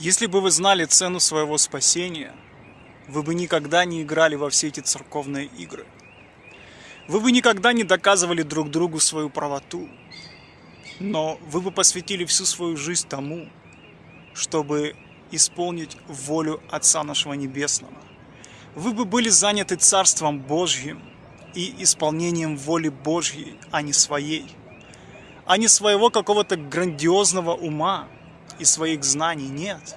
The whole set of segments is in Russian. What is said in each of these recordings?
Если бы вы знали цену своего спасения, вы бы никогда не играли во все эти церковные игры. Вы бы никогда не доказывали друг другу свою правоту, но вы бы посвятили всю свою жизнь тому, чтобы исполнить волю Отца нашего Небесного. Вы бы были заняты Царством Божьим и исполнением воли Божьей, а не своей, а не своего какого-то грандиозного ума, и своих знаний нет.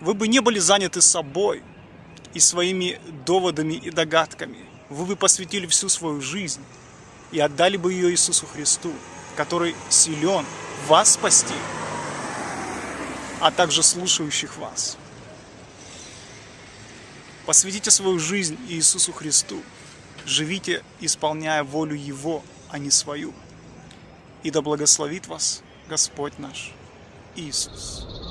Вы бы не были заняты собой и своими доводами и догадками. Вы бы посвятили всю свою жизнь и отдали бы ее Иисусу Христу, который силен вас спасти, а также слушающих вас. Посвятите свою жизнь Иисусу Христу. Живите, исполняя волю Его, а не свою. И да благословит вас Господь наш. isso